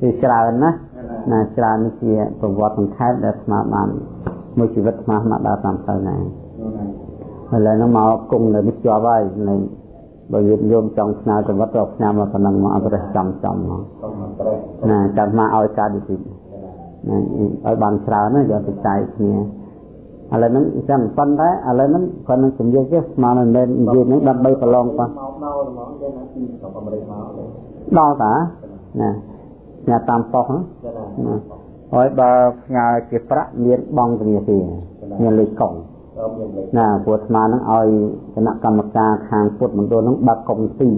គឺច្រើនណាណាច្រើននេះជាប្រវត្តិសង្ខេបដែលស្មាបានមួយជីវិតស្មាមកដល់តាមទៅណាឥឡូវហ្នឹងមកគង់នៅនេះជាប់ហើយនៅបើយើងយមចង់ស្នើទៅវត្តរាប់ឆ្នាំមកប៉ុណ្ណឹងមកអត់ប្រេះចំចំមកណាចាំមកឲ្យការឌីទីណាឲ្យបានច្រើនណាយកទៅចែកគ្នាឥឡូវហ្នឹងអញ្ចឹងប៉ុន្តែឥឡូវហ្នឹងគាត់នឹងជំរាបទេស្មានមិនមែននិយាយហ្នឹងដើម្បីប្រឡងប៉ះមកដល់ហ្មងគេណា ពីស្រុកអាមេរិកមកដល់តាណាញ៉ាតាមប៉ុសណាហើយបើផ្ញើជាប្រាក់មានបងធនាគារមានលេខកុងណាព្រោះស្មានហ្នឹងឲ្យគណៈកម្មការខាងពុទ្ធមណ្ឌលហ្នឹងបើកកុងទី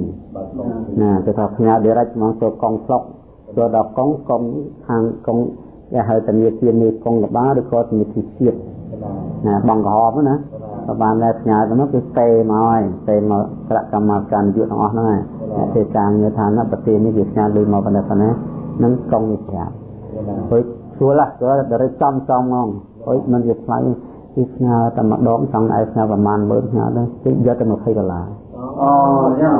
ណាគេថាផ្ញើ direct ហ្មងចូលកុងស្រុកចូលដល់កុងកុងខាងកុងគេហៅធនាគារនេះកុងកបាឬក៏ធនាគារជាតិណាបងក្រហមណាក៏បានតែផ្ញើទៅនោះគឺស្ទេមកហើយស្ទេមកគណៈកម្មការនយោបាយទាំងអស់ហ្នឹងហើយទេតាមងារថាណាប្រទេសនេះវាផ្ញើលុយមកប៉ុណ្ណេះប៉ុណ្ណេះ នឹងកុងនេះប្រាប់ហើយស្រួលឡាក៏តែចំចំហ្មងហើយមិនវាថ្លៃគឺផ្ញើតែម្ដងចង់ឲ្យផ្ញើប្រហែល10000ផ្ញើទៅគឺយកទៅ20ដុល្លារអូយ៉ាង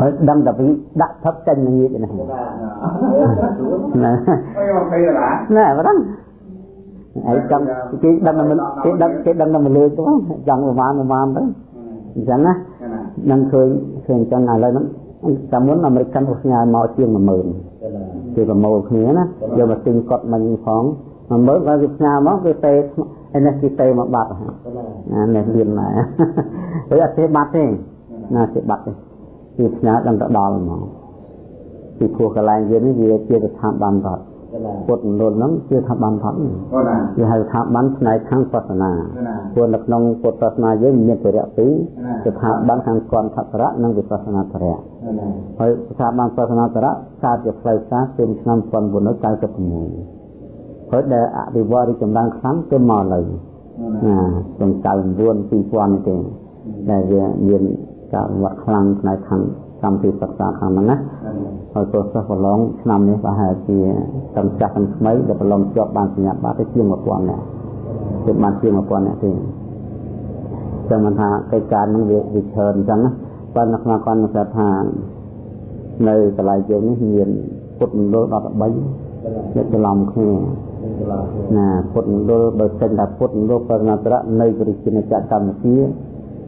ហើយដឹងតែពីដាក់ថឹបចេញនឹងងាកនេះណាណាហើយ20ដុល្លារណែបើដឹងហើយចង់គេដឹងតែគេដឹងគេដឹងតែមកលើទៅចង់ប្រហែលប្រហែលទៅអញ្ចឹងណានឹងឃើញឃើញអញ្ចឹងឥឡូវហ្នឹងតែមុនអាមេរិកកាន់ផ្ញើមកជាង10000 គេប្រមូលគ្នាណាយកមកទិញកត់មិញផង10000បើគេផ្ញើមកគេទេហើយនេះគេទេមកបាត់ណានេះលៀនណាហើយអត់ទេបាត់ទេណាទេបាត់ទេគេផ្ញើដល់ទៅដល់ហ្មងពីព្រោះកន្លែងយើងនេះវាជាស្ថាប័នរដ្ឋ ពុទ្ធមណ្ឌលហ្នឹងជាស្ថាប័នរដ្ឋគេហៅស្ថាប័នផ្នែកខាងសាសនាព្រោះនៅក្នុងពុទ្ធសាសនាយើងមានពរៈពីរស្ថាប័នខាងកន្ធធរៈនិងវិបស្សនាធរៈហើយស្ថាប័នសាសនាធរៈកើតជាផ្លូវការពីឆ្នាំ1996ហើយដែលអភិវឌ្ឍរីចម្រើនខ្លាំងគឺមកលើណាក្នុង99 2000ទេដែលវាមានការវត្តខ្លាំងផ្នែកខាង កម្មវិធីសិក្សាខាងហ្នឹងណាហើយព្រោះសិស្សប្រឡងឆ្នាំនេះប្រហែលជាទាំងចាស់ទាំងថ្មីដែលប្រឡងជាប់បានសញ្ញាបត្រទៅជាង1000នាក់គឺបានជាង1000នាក់ទេចឹងមិនថាកិច្ចការហ្នឹងវាវាច្រើនអញ្ចឹងណាបើនៅក្នុងគាត់នឹងថានៅកន្លែងយើងនេះមានពុទ្ធមណ្ឌល13អ្នកច្រឡំគ្នាណាពុទ្ធមណ្ឌលបើចេញថាពុទ្ធមណ្ឌលបរិណត្រៈនៅវិរិជាចក្រកម្ពុជា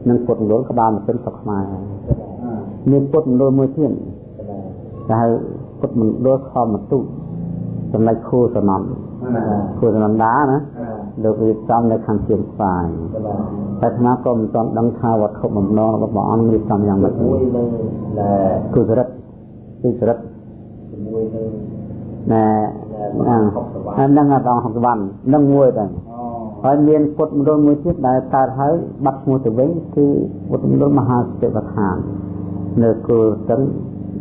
និងពុទ្ធមណ្ឌលក្បាលម៉ាស៊ីនស្រុកខ្មែរ មានពុទ្ធមណ្ឌលមួយទៀតតែហៅពុទ្ធមណ្ឌលខមតុចំណុចខូសនំខូសនំដាណាលោករៀបចំនៅខាងជើងស្វាយតែអាត្មាក៏មិនទាន់ដឹងថាវត្ថុបំណងរបស់ព្រះអង្គរៀបចំយ៉ាងម៉េចទេគឺសរិទ្ធគឺសរិទ្ធជាមួយនឹងណែហ្នឹងអត់ដល់60វ៉ាន់នឹងមួយទៅហើយមានពុទ្ធមណ្ឌលមួយទៀតដែលកើតហើយបាត់ឈ្មោះទៅវិញគឺពុទ្ធមណ្ឌលមហាសតិវដ្ឋាន នៅគល់ស្ទឹង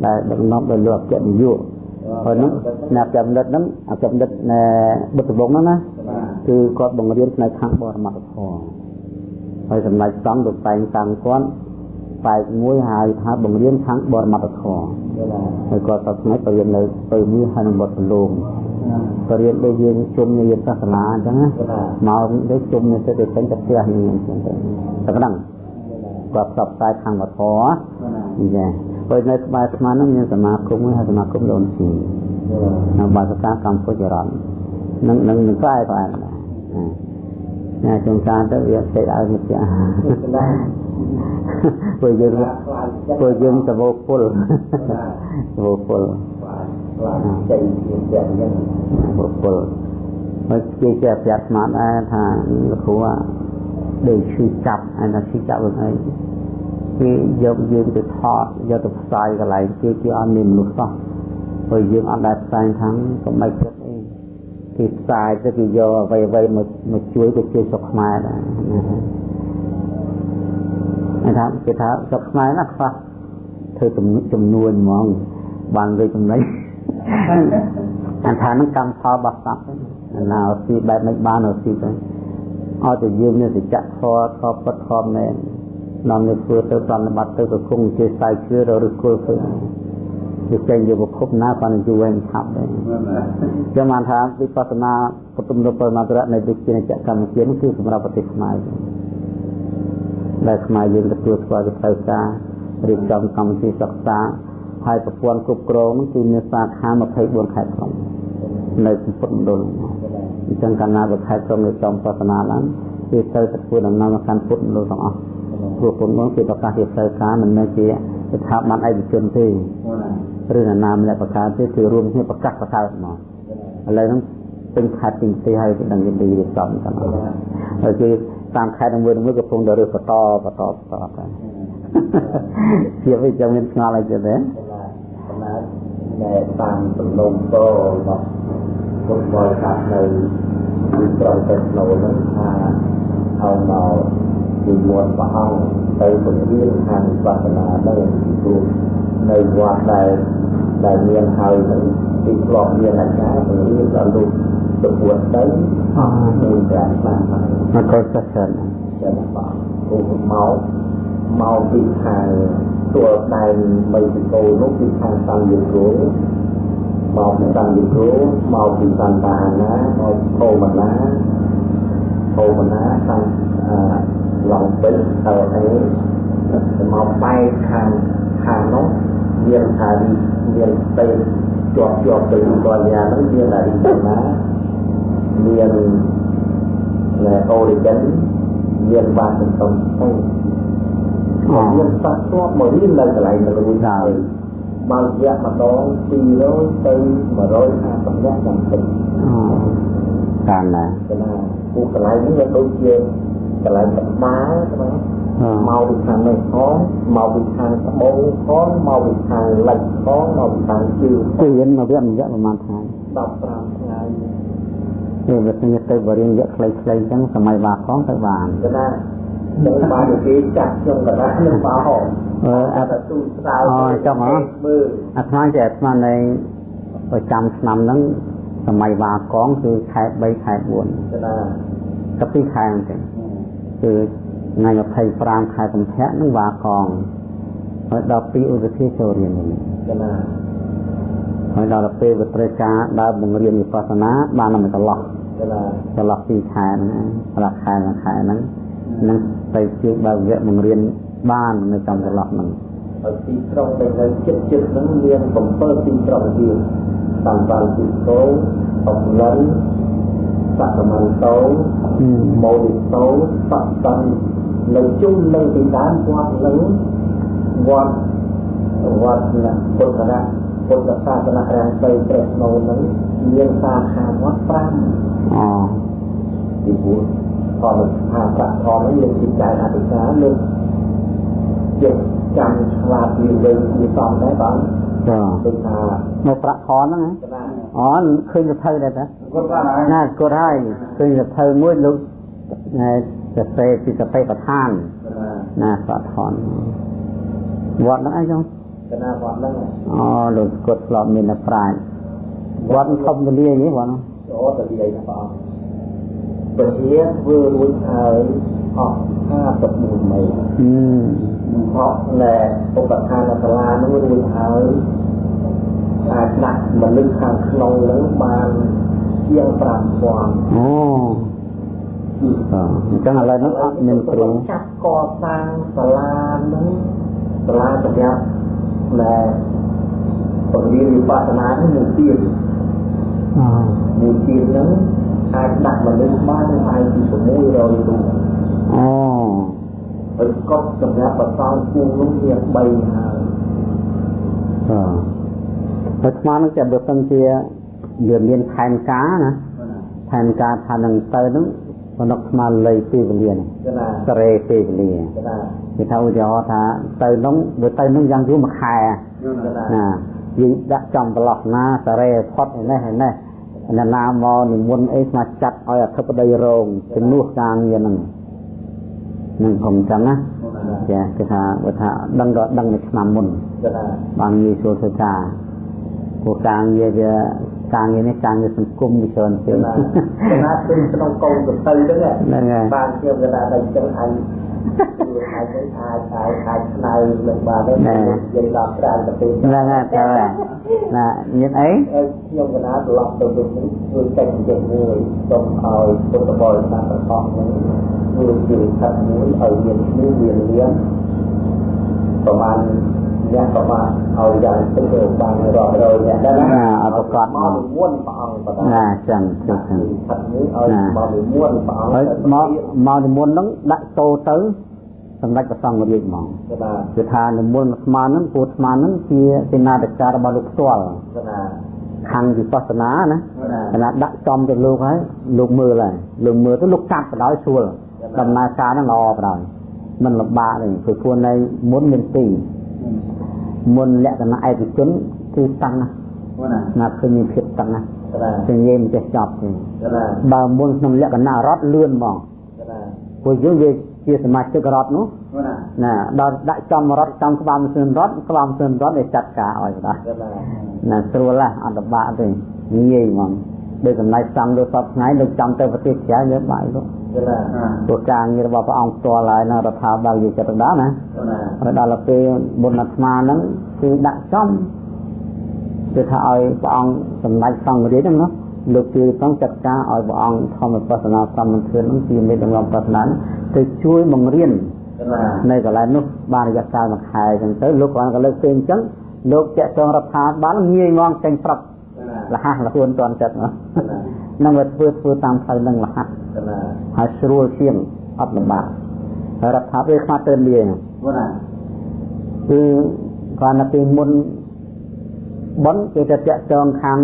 ដែលដឹកនាំដោយលោកអគ្គនាយកហើយហ្នឹងអ្នកចំណិតហ្នឹងអគ្គចំណិតនៃបុត្រវងហ្នឹងណាគឺគាត់បង្រៀនផ្នែកខាងបរមត្ថធម៌ហើយសម្ដេចសំលោកតែងតាំងគាត់បែកមួយហៅថាបង្រៀនខាងបរមត្ថធម៌ហើយគាត់ទៅថ្ងៃទៅរៀននៅទៅមួយហើយនឹងវត្តលោកក៏រៀនដូចយើងជុំរៀនសាសនាអញ្ចឹងណាមកដូចជុំនេះទៅទៅពេញទៅផ្ទះនេះអញ្ចឹងទៅតែប៉ុណ្ណឹងគាត់ផ្សព្វផ្សាយខាងវត្ថុ ចាពេលនៅក្បែរស្មានហ្នឹងមានសមាគមហើយសមាគមដូនស៊ីនៅបាសកាកម្ពុជារដ្ឋនឹងនឹងនឹងផ្លែផ្លែណាចុងការទៅវាតិចឲ្យមកចាពួកយើងពួកយើងសវោពលសវោពលចេញជាយ៉ាងហ្នឹងបុគ្គលហើយគេជាប្រាប់ស្មានដែរថាលោកគ្រូដូចឈឺចាប់ហើយថាឈឺចាប់វិញអី គេយកយើងទៅថតយកទៅផ្សាយកន្លែងគេគេអត់មានមនុស្សសោះព្រោះយើងអត់ដែលផ្សាយខាងកុំឲ្យគិតអីគេផ្សាយទៅគេយកអ្វីអ្វីមកមកជួយទៅជួយស្រុកខ្មែរដែរហើយថាគេថាស្រុកខ្មែរណាខ្វះធ្វើចំនួនហ្មងបានលើចំណេញអាថានឹងកម្មផលរបស់សត្វណាអស៊ីបែបមិនបានអស៊ីទៅឲ្យតែយើងមានសច្ចៈធម៌ធម៌ពិតធម៌មែន នាំនេះធ្វើទៅប្រណិបត្តិទៅក៏គង់ជាស្័យជឿរឬគល់ទៅវាចេញយកប្រភពណាបានយូរហើយឆាប់ដែរចឹងបានថាវិបស្សនាពុទ្ធមរពមន្តរៈនៃវិជាចកម្មជាគឺសម្រាប់ប្រទេសខ្មែរដែលខ្មែរយើងទទួលស្គាល់ទៅផ្លូវការរៀបចំកម្មវិធីសិក្សាហើយប្រព័ន្ធគ្រប់គ្រងហ្នឹងគឺមានសាខា24ខេត្តក្រុងនៅពុទ្ធមណ្ឌលអញ្ចឹងកាលណាបើខេត្តក្រុងនៅចំសាសនាឡើងគឺទៅទទួលដំណើរមកកាន់ពុទ្ធមណ្ឌលទាំងអស់ ព្រោះពុទ្ធមណ្ឌលគឺប្រកាសជាទៅការមិនមែនជាស្ថាប័នឯកជនទេឬណានាម្នាក់ប្រកាសទេគឺរួមគ្នាប្រកាសប្រកាសមកឥឡូវហ្នឹងពេញខេត្តពេញទីហើយគឺដឹងយីរៀបចំទាំងអស់ហើយគឺតាមខេត្តមួយមួយកំពុងតែរើសបន្តបន្តបន្តទៅជាវិជ្ជាមានឆ្ងល់អីទៀតទេដែលតាមសំណុំតរបស់ពុទ្ធបរិស័ទនៅទីក្រុងពេទ្រនោះហ្នឹងថាឲ្យមក ពីមុនព្រះអង្គទៅពង្រៀនខាងវិបស្សនាទៅព្រោះនៅវត្តដែលដែលមានហើយនឹងទីធ្លាប់មានអាចារ្យពង្រៀនដល់លោកទៅពួតទៅអស់មួយប្រាក់បានមកមកកសិសិនចាំបងគូមកមកពីខាងទួលដែនបីពីគោនោះពីខាងសង្យុគោមកពីសង្យុគោមកពីសន្តានាមកភូមណាភូមណាខាង ឡងពេជ្រទៅអីមកបែកខាងខាងនោះមានថាមានទៅជាប់ជាប់ទៅកលញានោះមានអារីណាមានអូរីហ្គិនមានបាតសំទៅមានសត្វធ្លាប់មករៀននៅកន្លែងនៅរួចហើយបើរយៈម្ដង200ទៅ150នាក់ចាំពេញតាមណាកណាពួកកន្លែងនេះវាដូចជា កន្លែងកណ្ដាលណាមកពីខាងនេះផងមកពីខាងត្បូងផងមកពីខាងលិចផងមកពីខាងជើងគឺរៀនមកវគ្គរយៈប្រហែលថ្ងៃ15ថ្ងៃគឺវាស្ញទៅបរិញ្ញាខ្លីៗអញ្ចឹងសម័យបាផងទៅបានណានឹងបានគេចាក់ខ្ញុំកណ្ដាលនឹងបោអឺអត់ទូស្ដាវអូចាំហ៎មើលអាថ្មចេះអាថ្មនៃប្រចាំឆ្នាំហ្នឹងសម័យបាកងគឺខែ3ខែ4ណាទៅ2ខែហ្នឹង គឺថ្ងៃ25ខែកុម្ភៈនឹងបាកងហើយដល់2ឧបទាចូលរៀនវិញណាហើយដល់ពេលវិទ្យាការដើរបង្រៀនវិបស្សនាបានតែកន្លោះកន្លោះ2ខែហ្នឹងកន្លោះខែមួយខែហ្នឹងនឹងទៅជាបើវគ្គបង្រៀនបាននៅចំកន្លោះហ្នឹងហើយទីក្រុងដែលនៅជិតជិតហ្នឹងមាន7ទីក្រុងទៀតតាមបានទីកោអបលិន សកមន្តោមោលិតោបតន្នៅជុំនៅទីដើមវត្តនឹងវត្តវត្តណាពុទ្ធរៈពុទ្ធសាសនារាំងទៅព្រះស្នូនឹងមានសាខាវត្ត5អូទី4ផលថាប្រាក់ផលនេះយើងជាចែកអធិការលើជាចាំឆ្លាតវាវិញវាសំដែរបងចាដូចថា នៅប្រាក់ខនហ្នឹងអូឃើញសភៅដែរតាគាត់ថាណាគាត់ហើយឃើញសភៅមួយលោកសរសេរពីសភៅប្រធានណាប្រាក់ខនវត្តហ្នឹងអីចឹងកណាវត្តហ្នឹងអូលោកគាត់ធ្លាប់មានប្រាជ្ញវត្តធំទលាយនេះបងអូទលាយណាបងពធាធ្វើរួចហើយអស់54ម៉ឺនអឺ ហោះលែឧបឋានសាលានោះរួចហើយអាចដាក់មនុស្សខាងក្នុងនឹងបានជាង5000អូអញ្ចឹងឥឡូវនេះអត់មានគ្រូចាត់កសាងសាលានឹងសាលាសម្រាប់ដែលពរៀនវិបស្សនានេះមួយទៀតអូមួយទៀតហ្នឹងអាចដាក់មនុស្សបានហើយពី600រូបអូ ហើយកត់សម្រាប់បតោគូនោះវា3ហើយអឺហើយស្មាននឹងចាំបើសិនជាវាមានផែនការណាផែនការថានឹងទៅនឹងបណុកស្មានលៃពេលវេលានេះសារ៉េពេលវេលាគេថាឧទាហរណ៍ថាទៅនោះវាទៅនោះយ៉ាងយូរមួយខែណាយើងដាក់ចំប្រឡោះណាសារ៉េផុតឯនេះឯនេះអ្នកណាមកនិមន្តអីស្មាចាត់ឲ្យអធិបតីរងជំនួសការងារហ្នឹង នឹងខ្ញុំចឹងណាចាគេថាបើថាដឹងក៏ដឹងនៅឆ្នាំមុនបានងាយស្រួលធ្វើការព្រោះការងារវាការងារនេះការងារសង្គមវាច្រើនពេកណាណាពេញក្នុងកូនទៅទៅហ្នឹងបានជាកណ្ដាលដៃចឹងអញគឺអាចទៅអាចអាចអាចឆ្នៃនឹងបានទៅនិយាយដល់ច្រើនទៅពេក ហ្នឹងហើយតើណាមានអីខ្ញុំកណាត្រឡប់ទៅវិញនេះធ្វើកិច្ចនិយាយមួយសូមឲ្យពុទ្ធបរិស័ទទាំងអស់នេះធ្វើជាខិតមួយឲ្យមានឈ្មោះមានលៀនប្រហែល អ្នកក៏បានឲ្យយ៉ាងទៅទៅបានរាប់រយអ្នកដែរណាណាអត់ប្រកបមកមួនព្រះអង្គបណ្ដាណាចឹងចឹងចឹងផាត់នេះឲ្យមកមួនព្រះអង្គហើយមកមកនិមន្តហ្នឹងដាក់តោទៅសម្ដេចព្រះសង្ឃរាជហ្មងកណាគឺថានិមន្តស្មានហ្នឹងពូស្មានហ្នឹងជាសេនាធិការរបស់លោកផ្ទាល់កណាខាងវិបស្សនាណាកណាគណៈដាក់ចំទៅលោកហើយលោកមើលហើយលោកមើលទៅលោកកាត់បដ ாய் ស្រួលដំណើរការហ្នឹងល្អបដ ாய் មិនលំបាកទេព្រោះខ្លួននៃមុនមានទី មុនលក្ខណៈឯកជនគឺតាំងណាកណាណាឃើញមានភាពតាំងណាកណាជាងាយមិនចេះចប់ទេកណាបើមុនក្នុងលក្ខណៈរត់លឿនហ្មងកណាព្រោះយើងវាជាសមាជិករត់នោះកណាណាដល់ដាក់ចំរត់ចំក្បាលម៉ាស៊ីនរត់ក្បាលម៉ាស៊ីនរត់ để ចាត់ការឲ្យបដ ாய் កណាណាស្រួលណាស់អត់លំបាកទេងាយហ្មង ដោយសម្ដែងសំលោកសពថ្ងៃលោកចាំទៅប្រទេសក្រៅយើងបាយលោកព្រោះការងាររបស់ព្រះអង្គផ្ទាល់ហើយនឹងរដ្ឋាភិបាលយើងចិត្តដល់ណាហើយដល់ពេលបុណ្យអាត្មាហ្នឹងគឺដាក់ចំគឺថាឲ្យព្រះអង្គសម្ដែងសង្ឃរាជហ្នឹងណាលោកជួយផងចាត់ការឲ្យព្រះអង្គធម្មបស្សនាកម្មធឿននឹងជាមេដឹកនាំបស្សនាទៅជួយបង្រៀននៅកន្លែងនោះបានរយៈកាលមួយខែអញ្ចឹងទៅលោកគាត់ក៏លើកពេលអញ្ចឹងលោកចាក់ចងរដ្ឋាភិបាលងាយងងចេញប្រាប់ លះលះខ្លួនតន់ចិត្តណាកណានឹងវាធ្វើធ្វើតាមផ្លូវនឹងលះកណាហើយស្រួលជាងអត់លំបាកហើយរដ្ឋាភិបាលខ្មាស់ទៅលាកណាគឺគាត់នៅពេលមុនបនគេទៅតាក់ចងខាង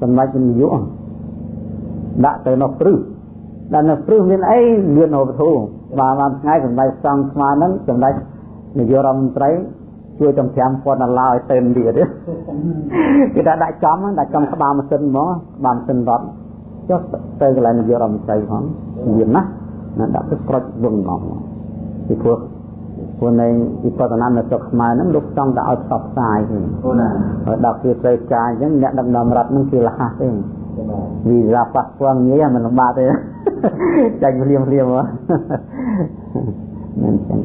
សម្ដេចនាយកដាក់ទៅនៅព្រឹសដល់នៅព្រឹសមានអីលឿនអូបធូបាទបានថ្ងៃសម្ដេចសង្ឃស្មាហ្នឹងសម្ដេចនាយករដ្ឋមន្ត្រី ជួយចំ5000ដុល្លារឲ្យទៅទៀតទេគេថាដាក់ចំហ្នឹងដាក់ចំក្បាលម៉ាស៊ីនហ្មងក្បាលម៉ាស៊ីនរត់ចុះទៅកន្លែងនាយករដ្ឋមន្ត្រីផងមានណាណាដាក់ទៅប្រុចវឹងហ្មងពីព្រោះព្រោះនៃវិបស្សនានៅស្រុកខ្មែរហ្នឹងលោកចង់តែឲ្យផ្សព្វផ្សាយទេកណាហើយដល់គេត្រូវការអញ្ចឹងអ្នកដឹកនាំរដ្ឋហ្នឹងគេលះទេកណាវីរ៉ាប៉ះពាល់ងាយមិនលំបាកទេចាញ់ភ្លាមភ្លាមមកមិនចឹង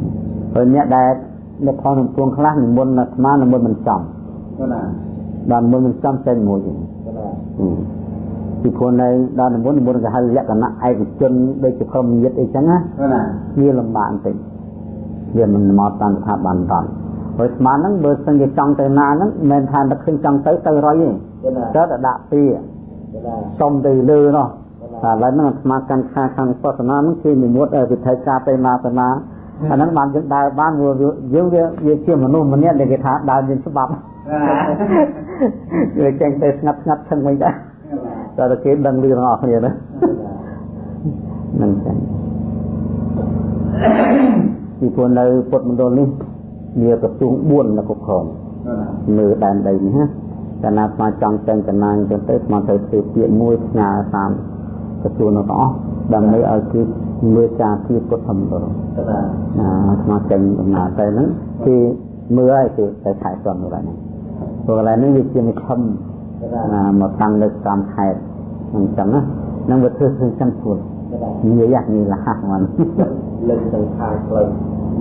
ហើយអ្នកដែល នៅផងនឹងពួងខ្លះនិមន្តអាត្មានិមន្តមិនចំកណាបាននិមន្តមិនចំចេញមួយទេកណាពីព្រោះនៅដល់និមន្តនិមន្តគេហៅលក្ខណៈឯកជនដូចជាព្រមញាតអីចឹងណាកណាវាលំបាកបន្តិចវាមិនមកតាមស្ថាប័នរដ្ឋហើយស្មានហ្នឹងបើសិនជាចង់ទៅណាហ្នឹងមិនមែនថាតែឃើញចង់ទៅទៅរយទេកណាទៅតែដាក់ពីកណាសុំទៅលើនោះតែឥឡូវហ្នឹងអាត្មាកាន់ខាខាងសាសនាហ្នឹងគឺនិមិត្តវិធីការទៅណាទៅណា អាហ្នឹងបានយើងដើរបានព្រោះយើងវាវាជាមនុស្សម្នាក់ដែលគេថាដើរមានច្បាប់វាចេញទៅស្ងាត់ស្ងាត់ឈឹងវិញដែរតែតែគេដឹងលឺទាំងអស់គ្នាណាហ្នឹងចឹងពីព្រោះនៅពុទ្ធមណ្ឌលនេះវាក្រសួង4នៅគ្រប់គ្រងមើលដែនដីនេះណាកាលណាស្មាចង់ចេញចំណាយអញ្ចឹងទៅស្មាទៅធ្វើពាក្យមួយផ្ញើតាមក្រសួងនោះទាំងអស់ដើម្បីឲ្យគឺ មើលការពីពុទ្ធធម្មពលកណាណាស្មាចេញដំណើរទៅហ្នឹងគឺមើលឲ្យគឺទៅខែសំនោះដែរហ្នឹងព្រោះកន្លែងនេះវាជាមិខំកណាណាមកតាំងនៅតាមខេត្តអញ្ចឹងណានឹងវាធ្វើធ្វើចឹងខ្លួនកណាងាយហ្នឹងងាយលះហ្មងលើកទៅខាងផ្លូវ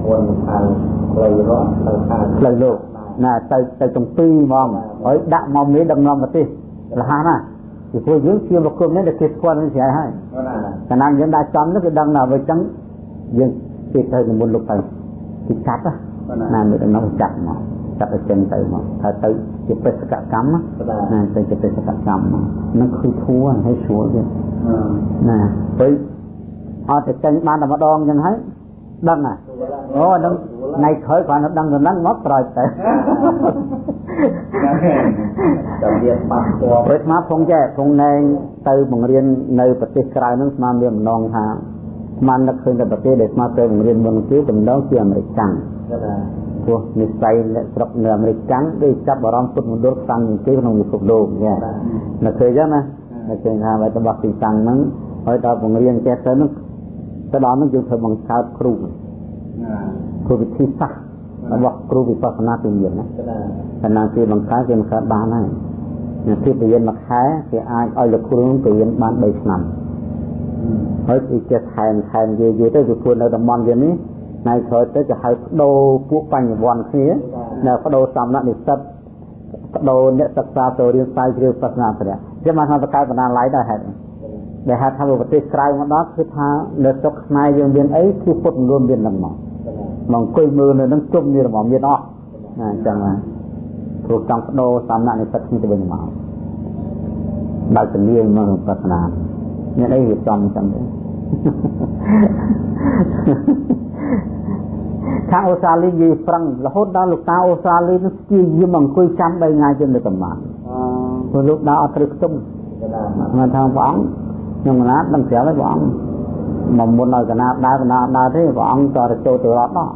មុនខាងផ្លូវរត់ទៅខាងផ្លូវលោកណាទៅទៅទាំងពីរហ្មងហើយដាក់មកមេដឹកនាំប្រទេសលះណា ពីព្រោះយើងជាបុគ្គលនេះដែលគេស្គាល់នឹងស្រ័យហើយកណាកាលណាយើងដាក់ចំនោះគឺដឹងថាអ្វីចឹងយើងគេទៅនិមន្តលោកទៅគេកាត់ណាមេដឹកនាំចាត់មកចាត់ទៅចេញទៅមកថាទៅជាបេសកកម្មណាកណាណាទៅជាបេសកកម្មមកនឹងគឺធួហើយស្រួលទៀតណាទៅអត់ទៅចេញបានតែម្ដងចឹងហើយដឹងហ่ะ អូដឹងថ្ងៃក្រោយគ្រាន់តែដឹងទៅហ្នឹងមកក្រោយទៅតែវាបាត់ពណ៌ព្រោះស្មាផងចេះផងណែងទៅបង្រៀននៅប្រទេសក្រៅហ្នឹងស្មាមានម្ដងថាស្មាននឹកឃើញតែប្រទេសដែលស្មាទៅបង្រៀនមុនគឺដំណងជាអាមេរិកកាំងកណាព្រោះនិស័យអ្នកស្រុកនៅអាមេរិកកាំងដូចចាប់អារម្មណ៍ពុទ្ធមណ្ឌលខ្លាំងជាងគេក្នុងពិភពលោកចានៅឃើញចឹងណានៅឃើញថាអ្វីរបស់ទីតាំងហ្នឹងហើយដល់បង្រៀនចេះទៅហ្នឹងទៅដល់ហ្នឹងយើងធ្វើបង្កើតគ្រូ គ្រូវិធីសាស្ត្ររបស់គ្រូវិបស្សនាទីមានណាកណាខណៈគេបង្កើតគេបង្កើតបានហើយអ្នកទីបរៀនមួយខែគេអាចឲ្យលោកគ្រូនឹងបរៀនបាន3ឆ្នាំហើយគេចេះថែមថែមយូរយូរទៅគឺពួកនៅតំបន់វានេះថ្ងៃក្រោយទៅគេហៅបដូរពួកបញ្ញវន្តគ្នានៅបដូរសំណាក់និស្សិតបដូរអ្នកសិក្សាទៅរៀនស្រាវជ្រាវសាសនាព្រះជាមកថាបង្កើតបណ្ណាល័យដែរហេតុ ដែលហៅថាប្រទេសក្រៅមកដល់គឺថានៅស្រុកខ្មែរយើងមានអីគឺពុទ្ធមន្ដលមាននឹងមកកណាមកអង្គុយមើលនៅនឹងជុំនេះរបស់មានអស់ណាអញ្ចឹងហើយព្រោះចង់បដូរសំណាក់និស្សិតគ្នាទៅវិញមកបើកលាមកប្រស្នាមានអីវាចំអញ្ចឹងទេខាងអូស្ត្រាលីនិយាយប្រឹងរហូតដល់លោកតាអូស្ត្រាលីនឹងស្គាយាមអង្គុយចាំ3ថ្ងៃជាងនៅកំបានព្រោះលោកដើរអត់ត្រូវខ្ទុំមកថាព្រះអង្គ ខ្ញុំកណាដឹងស្រាប់ហើយព្រះអង្គមកមុនឲ្យកណាដើរកណាដើរទេព្រះអង្គក៏ទៅចូលទៅរត់ដល់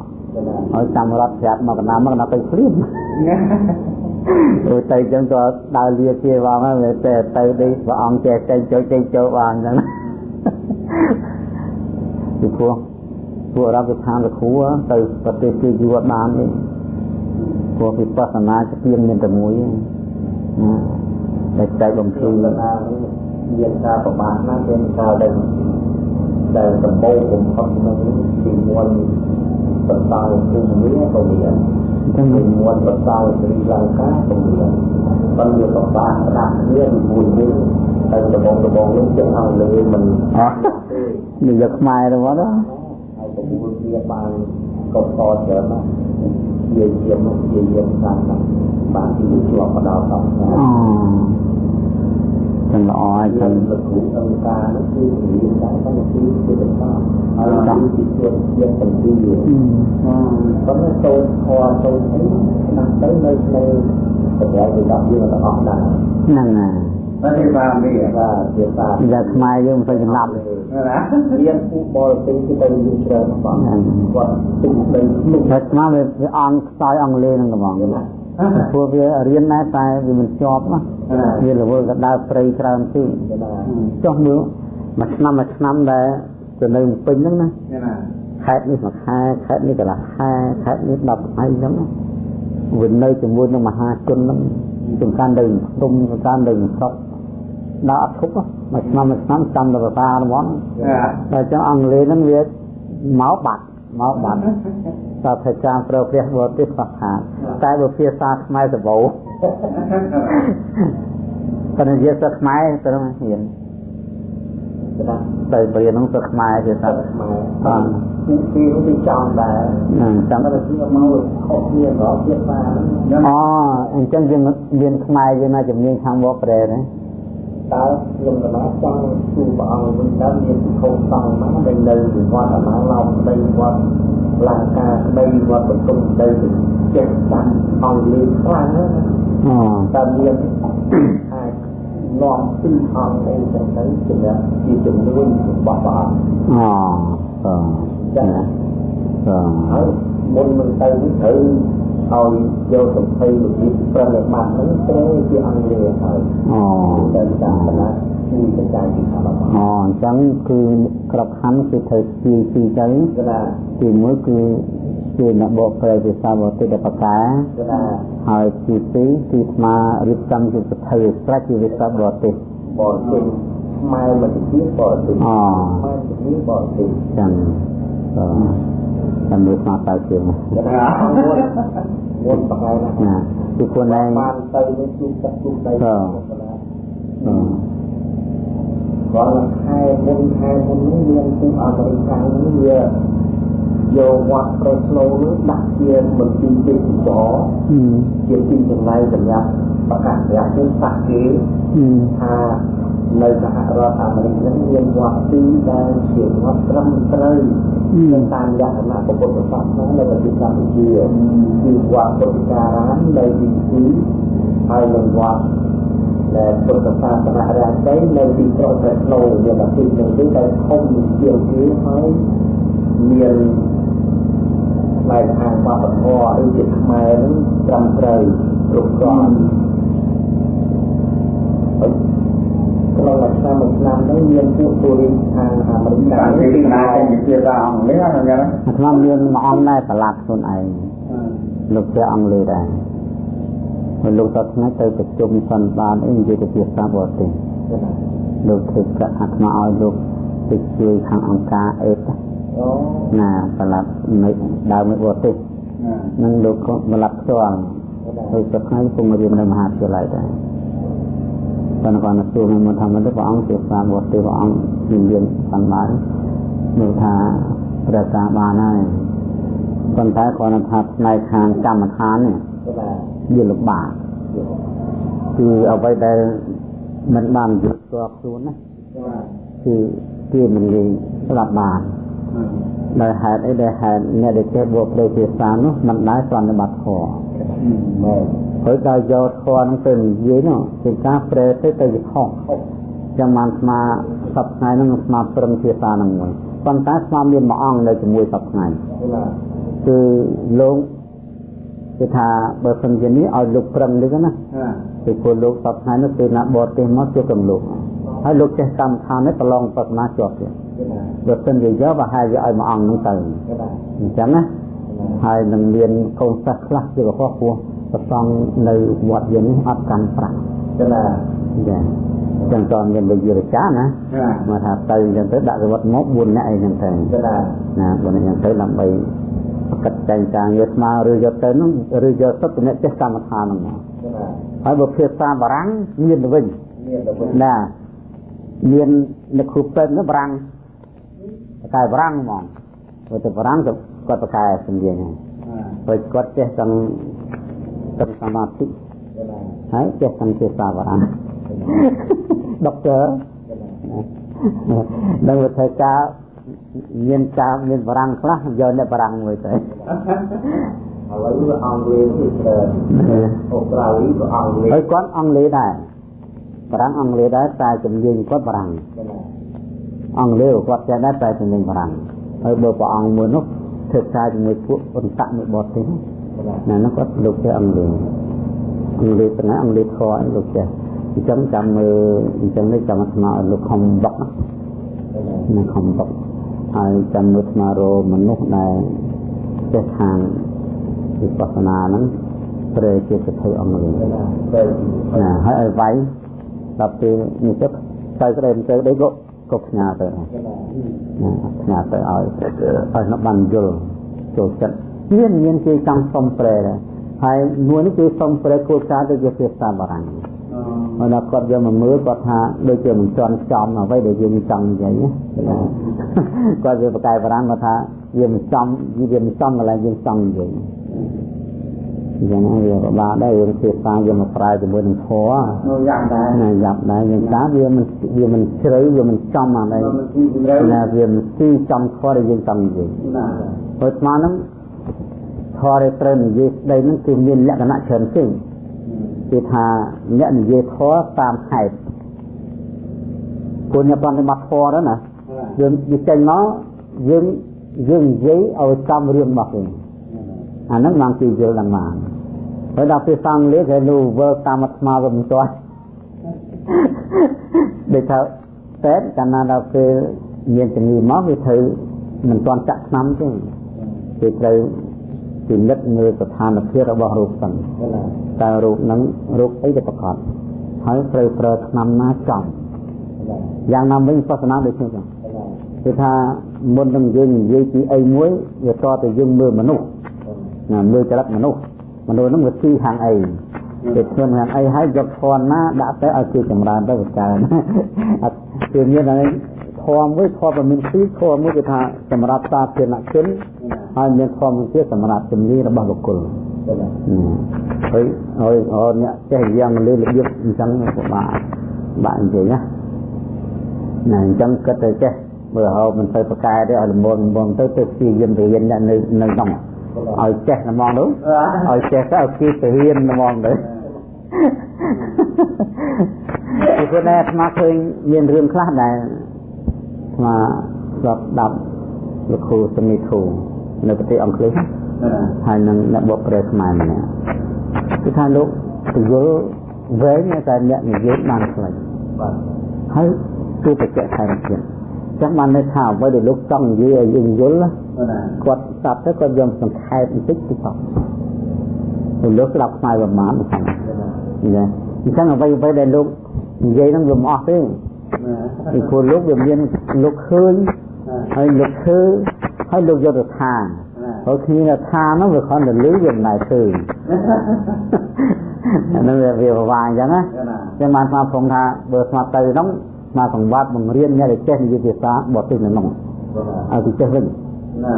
ឲ្យចាំរត់ប្រាប់មកកណាមកកណាទៅព្រៀបអូទៅចឹងក៏ដើរលាជាបងហើយតែទៅនេះព្រះអង្គចេះចេញចូលចេញចូលបានចឹងពីព្រោះពួករដ្ឋាភិបាលលគ្រូទៅប្រទេសគេយូរបានទេព្រោះវិបស្សនាស្ទៀងមានតែមួយណាតែចែកបំភ្លឺណា មានការប្រមាថណាស់មានការដែលដែលដំបូងបំផុតនឹងពីមុនបន្តភូមិវាក៏មានទាំងមុនបន្តស្រីលង្កាក៏មានប៉ុន្តែប្របាស្ដាប់គ្នាពីមួយមួយតែដំបូងដំបូងនេះជាអង់គ្លេសមិនអត់និយាយខ្មែរទៅមកហើយប្រមូលគ្នាបានកុសលច្រើនណាស់ជាជាមកជាយាមខាងបានទីជាប់បដោតដល់អូ ចឹងល្អចឹងលោកគ្រូអង្គការនោះគឺរៀនតែតាមទីជាបន្តហើយតាមទីជាជាទាំងទីប៉ុន្តែតូនខតូនអីណាស់ទៅនៅក្នុងប្រព័ន្ធវិទ្យាយើងទាំងអស់ដែរហ្នឹងហើយតែទីបាននេះបាទជាតាយ៉ាខ្មែរយើងមិនសូវចំណាប់ណារៀនពូបរទេសគឺទៅយើងច្រើនបងគាត់ទុំដីនោះតែស្មាវាអង្គខ្សោយអង់គ្លេសហ្នឹងកំង ព្រោះវារៀនដែរតែវាមិនជាប់ណាវារវល់ក៏ដើរព្រៃច្រើនទីចុះមើលមួយឆ្នាំមួយឆ្នាំដែលទៅនៅពេញហ្នឹងណាខេត្តនេះមួយខែខេត្តនេះកន្លះខែខេត្តនេះ10ថ្ងៃអញ្ចឹងវានៅជាមួយនឹងមហាជនហ្នឹងសំខាន់ទៅទុំសំខាន់ទៅស្រុកដល់អត់ធប់មួយឆ្នាំមួយឆ្នាំចាំទៅភាសារបស់តែចឹងអង់គ្លេសហ្នឹងវាមកបាត់ មកបាត់សាស្ត្រាចារ្យប្រើព្រះបរទេសខ្វះខាតតែបើភាសាខ្មែរសបោប៉ុន្តែនិយាយសាស្ត្រខ្មែរទៅហ៊ានទៅបរៀននឹងសាស្ត្រខ្មែរភាសាខ្មែរបាទទីទីនោះទីចំដែរចាំតែជាមកខុសគ្នារកភាសាអូអញ្ចឹងយើងមានខ្មែរយើងណាជំនាញខាងបកប្រែណា តើខ្ញុំកណាចង់ជួបព្រះអង្គវិញតើមានពិខុសសង្ឃណាដែលនៅវិវត្តអាណាឡោមក្តីវត្តលង្កាក្តីវត្តបន្ទុំក្តីចេះចាំអង់គ្លេសខ្លាំងណាអូតើមានអាចនាំពីអង្គអីចឹងទៅជាជាជំនួយរបស់ព្រះអង្គអូអឺចឹងណាអឺហើយមុននឹងទៅនេះត្រូវ ឲ្យយកសម្ភ័យរបៀបប្រតិបត្តិហ្នឹងត្រូវជាអង្គលេហើយអូតែតាមកណាជួយកញ្ចៃពីខាងរបស់អូអញ្ចឹងគឺក្របខណ្ឌគឺត្រូវពីពីទៅណាទីមួយគឺជាអ្នកបកប្រែភាសាបរទេសដែលបកែណាហើយទីពីរគឺស្មារៀបចំជាសភៅស្រេចជាភាសាបរទេសបរទេសខ្មែរមកទីបរទេសអូខ្មែរទីបរទេសចឹងអឺ តាមមើលស្មាតើជាងមុនបកាយណាណាគឺខ្លួនឯងបានទៅនឹងជួបទឹកជួបដីអឺគាត់ខែមុនខែមុននេះមានទីអាមេរិកនេះវាយកវត្តប្រេស្លូនេះដាក់ជាមន្ទីរទេសចរជាទីចំណាយសម្រាប់ប្រកាសរយៈពេលសាក់គេថា នៅសហរដ្ឋអាមេរិកនឹងមានវត្តទីដែលជាវត្តត្រឹមត្រូវតាមលក្ខណៈពុទ្ធសាសនានៅប្រទេសកម្ពុជាគឺវត្តពុទ្ធការាមនៅទីទីហើយនឹងវត្តដែលពុទ្ធសាសនារាជ័យនៅទីក្រុងព្រះស្នូមានអាទិនឹងទីដែលធំជាងគេហើយមានផ្នែកខាងវប្បធម៌អីជាខ្មែរនឹងត្រឹមត្រូវគ្រប់គ្រាន់ ក្នុងមួយឆ្នាំមួយឆ្នាំនេះមានពួកទូរីខាងអាមេរិកកាំងទីណាជាភាសាអង់គ្លេសហ្នឹងណាខ្ញុំមានមួយអង្គដែរប្រឡាត់ខ្លួនឯងលោកជាអង់គ្លេសដែរហើយលោកតថ្ងៃទៅប្រជុំសន្និបាតអីនិយាយទៅភាសាបរទេសលោកធ្វើកាត់អាត្មាឲ្យលោកទៅជួយខាងអង្គការអេតណាប្រឡាត់នៅដើមនៅបរទេសនឹងលោកក៏ប្រឡាត់ផ្ទាល់ហើយទៅថ្ងៃពុំរៀននៅមហាវិទ្យាល័យដែរ ប៉ុន្តែគាត់ជួបនឹងធម្មតាព្រះអង្គជាសាបរទេសព្រះអង្គមានមានបានបាននោះថាព្រះការបានហើយប៉ុន្តែគាត់ថាផ្នែកខាងកម្មដ្ឋាននេះវាលំបាកគឺអ្វីដែលមិនបានយល់ស្គាល់ខ្លួនណាគឺគេមិនងាយស្ដាប់បានដោយហេតុអីដែលហេតុអ្នកដែលចេះបួកព្រៃភាសានោះមិនដែរប្រតិបត្តិធម៌ មកហើយដល់យកធម៌នឹងទៅនិយាយនោះជាការប្រែទៅទៅជាខុសចាំបានស្មាសប្ថ្ងៃហ្នឹងស្មាប្រឹងភាសាហ្នឹងមួយប៉ុន្តែស្មាមានមួយអង្គនៅជាមួយសប្ថ្ងៃគឺលោកគឺថាបើសិនជានេះឲ្យលោកប្រឹងនេះណាគឺពលលោកសប្ថ្ងៃនោះគឺណាបរទេសមកជួបកំលោកហើយលោកចេះកម្មដ្ឋាននេះប្រឡងបស្សនាជាប់ទៀតបើសិនជាយកប្រហែលជាឲ្យមួយអង្គហ្នឹងទៅអញ្ចឹងណាហើយនឹងមានកូនសិស្សខ្លះជាកុហកពោះ ប្រសងនៅវត្តយើងនេះអត់កាន់ប្រាក់ចា៎ចា៎ចឹងតើមានវិយរចាណាមកថាទៅអញ្ចឹងទៅដាក់រវត្តមក4នាក់អីចឹងទៅណា4នាក់អញ្ចឹងទៅដើម្បីប្រកាសចែងការងារស្មាឬយកទៅនោះឬយកទៅទំនាក់ចេះកម្មដ្ឋានហ្នឹងហើយបើភាសាបារាំងមានទៅវិញមានទៅវិញណាមាននៅគ្រូពេទ្យនោះបារាំងបកែបារាំងហ្មងព្រោះទៅបារាំងទៅគាត់បកែសំនៀងហ្នឹងព្រោះគាត់ចេះទាំង ទាំងសមាធិហើយចេះទាំងភាសាបារាំងដុកទ័រនឹងវិធីការមានការមានបារាំងខ្លះយកអ្នកបារាំងមួយទៅឥឡូវអង់គ្លេសគឺអូស្ត្រាលីក៏អង់គ្លេសហើយគាត់អង់គ្លេសដែរបារាំងអង់គ្លេសដែរតែជំនាញគាត់បារាំងអង់គ្លេសគាត់ចេះដែរតែជំនាញបារាំងហើយបើព្រះអង្គមួយនោះធ្វើការជាមួយពួកអន្តៈមួយបតទេណា នោះគាត់លោកចេះអង់គ្លេសអង់គ្លេសទាំងអង់គ្លេសខអីលោកចេះអញ្ចឹងចាំមើលអញ្ចឹងនេះចាំស្មារលោកខំបុកណាខំបុកហើយចាំមើលស្មារមនុស្សដែលចេះខាងវិបស្សនាហ្នឹងព្រែជាសិទ្ធិអង្គលេណាហើយឲ្យវាយដល់ពេលនេះទៅទៅក្តីទៅដេកក៏ផ្ញើទៅណាផ្ញើទៅឲ្យឲ្យនៅបានយល់ចូលចិត្ត មានមានគេចង់សុំប្រែដែរហើយមួយនេះគឺសុំប្រែគោលការណ៍ទៅជាភាសាបារាំងហើយដល់គាត់យកមកមើលគាត់ថាដូចជាមិនចន់ចំអ្វីដែលយើងចង់និយាយណាគាត់វាប្រកែបារាំងគាត់ថាវាមិនចំវាមិនចំកន្លែងយើងចង់និយាយយ៉ាងណាវាពិបាកដែរយើងភាសាយើងមកប្រើជាមួយនឹងធម៌យ៉ាប់ដែរណាយ៉ាប់ដែរយ៉ាងតាវាមិនវាមិនជ្រៅវាមិនចំអានេះណាវាមិនទីចំធម៌ដែលយើងចង់និយាយណាហើយស្មានហ្នឹង ធម៌ដែលត្រូវនិយាយស្ដីហ្នឹងគឺមានលក្ខណៈច្រើនជាងគឺថាអ្នកនិយាយធម៌តាមហេតុគុណអ្នកប្រតិបត្តិធម៌ đó ណាយើងនិយាយមកយើងយើងនិយាយឲ្យចំរឿងរបស់គេអាហ្នឹងបានគេយល់ដល់មកហើយដល់ពេលសង្ឃលេគេនោះវើតាមអាត្មាវាមិនទាស់ដូចថាតែកាលណាដល់ពេលមានជំងឺមកវាត្រូវមិនទាន់ចាក់ថ្នាំទេគេត្រូវ ពិនិត្យមើលស្ថានភាពរបស់រោគសិនតើរោគហ្នឹងរោគអីទៅប្រកបហើយត្រូវប្រើថ្នាំណាចំយ៉ាងណាវិញសាសនាដូចនេះចឹងគឺថាមុននឹងយើងនិយាយពីអីមួយវាតទៅយើងមើលមនុស្សណាមើលចរិតមនុស្សមនុស្សហ្នឹងវាទីខាងអីគេធ្វើខាងអីហើយយកធនណាដាក់ទៅឲ្យគេចម្រើនទៅបកើអត់គឺមានហើយ ធម៌មួយធម៌មានពីរធម៌មួយគឺថាសម្រាប់សាធារណជនហើយមានធម៌មួយទៀតសម្រាប់ជំនាញរបស់បុគ្គលហើយហើយហើយអ្នកចេះយ៉ាងលើរបៀបអញ្ចឹងពិបាកបាក់អញ្ចឹងណាណាអញ្ចឹងគិតទៅចេះមើលហៅមិនទៅប្រកែទេឲ្យលំងលំងទៅទៅព្យាយាមរៀនអ្នកនៅនៅក្នុងឲ្យចេះហ្មងនោះឲ្យចេះទៅឲ្យគេទៅរៀនហ្មងទៅពីព្រោះតែអាត្មាឃើញមានរឿងខ្លះដែល អាត្មាស្ដាប់ដាប់លោកគ្រូសមីធូនៅប្រទេសអង់គ្លេសហើយនឹងអ្នកបកប្រែខ្មែរម្នាក់គឺថាលោកពយល់វែងតែអ្នកនិយាយបានខ្លីបាទហើយគឺបច្ចៈខែទៀតចឹងបានន័យថាអ្វីដែលលោកចង់និយាយឲ្យយើងយល់គាត់ស្ដាប់ទៅគាត់យកសង្ខេបបន្តិចទៅចប់ទៅលោកស្ដាប់ខ្មែរប្រមាណហ្នឹងណាអញ្ចឹងអ្វីអ្វីដែលលោកនិយាយហ្នឹងវាមិនអស់ទេ ពីព្រោះលោកវាមានលោកឃើញហើយលោកឃើញហើយលោកយកទៅថាហើយគ្នាថានោះវាគ្រាន់តែលឺវាមិនដែរឃើញអានោះវាវាប្រវាអញ្ចឹងណាចឹងបានស្មាព្រមថាបើស្មាទៅហ្នឹងមកកង្វត្តបង្រៀនអ្នកដែលចេះនិយាយភាសាបរទេសនៅក្នុងឲ្យគេចេះវិញ ណា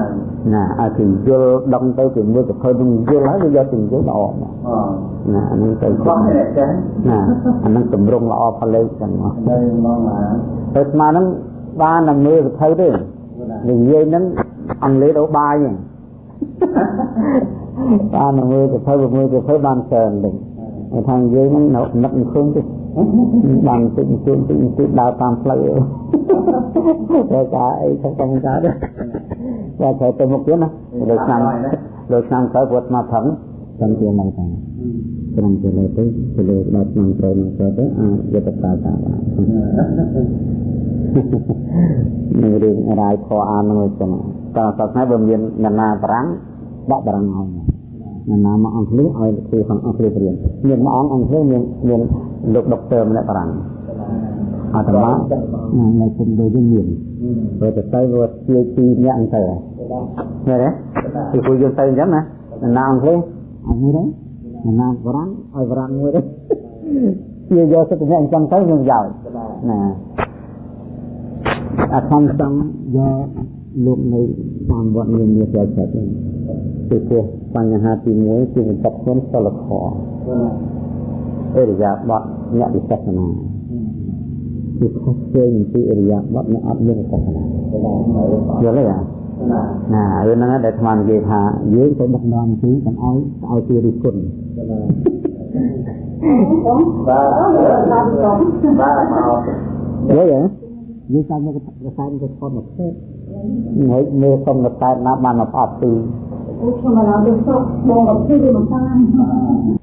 ណាឲ្យគេយល់ដឹងទៅគេមើលទៅឃើញនឹងយល់ហើយវាយកទៅយល់ល្អមកអណាអានឹងទៅបោះនេះចាណាអានឹងតម្រង់ល្អផលិតចឹងមកនៅមកណាទៅស្មាហ្នឹងបានតែមើលសភៅទេនិយាយហ្នឹងអង់គ្លេសទៅបាយហ្នឹងបានតែមើលសភៅមើលសភៅបានច្រើនទេតែថានិយាយហ្នឹងនៅនឹកមិនឃើញទេបានតិចតិចតិចតិចដើរតាមផ្លូវតែការអីទៅកំការដែរ តែត្រូវទៅមុខទៀតណាលើឆ្នាំលើឆ្នាំក្រោយពុទ្ធមកថឹងថឹងជាមកតាក្រុមជាលើទៅជាលើដល់ឆ្នាំក្រោយនឹងទៅទៅអាចយកទៅប្រើតាមបាននឹងរឿងរាយខអាននឹងចឹងតើសប្តាហ៍បើមានអ្នកណាបារាំងដាក់បារាំងឲ្យអ្នកណាមកអង់គ្លេសឲ្យគ្រូខាងអង់គ្លេសរៀនមានមួយអង្គអង់គ្លេសមានមានលោកដុកទ័រម្នាក់បារាំង អាត្មានៅគុំដូចនេះមានព្រោះតែទៅវាជាទីអ្នកអញ្ចឹងទៅឃើញទេពីគូយើងទៅអញ្ចឹងណាអ្នកណាអង់គ្លេសអត់មួយទេអ្នកណាបារាំងឲ្យបារាំងមួយទេជាយកសិទ្ធិអ្នកអញ្ចឹងទៅនឹងយកណាអាខំចង់យកលោកនៅតាមវត្តមានមានផ្លូវចិត្តហ្នឹងពីព្រោះបញ្ហាទី1គឺបញ្ចប់ខ្លួនសិលធម៌អរិយាបថអ្នកវិសាសនា គឺខុសផ្សេងពីអរិយាបទអ្នកអត់យល់កណ្ណាយល់ទេអាណារឿងហ្នឹងដែលអាត្មានិយាយថាយើងទៅដឹកនាំគឺមិនឲ្យឲ្យទីរិះគន់បាទបាទមកយល់ទេយើងតាមមករសែនទៅថតមកទេហើយមើលសុំរសែនណាបានមកអត់ទីអូខ្ញុំមកឡើងទៅសុខបងអត់ទីមិនបាន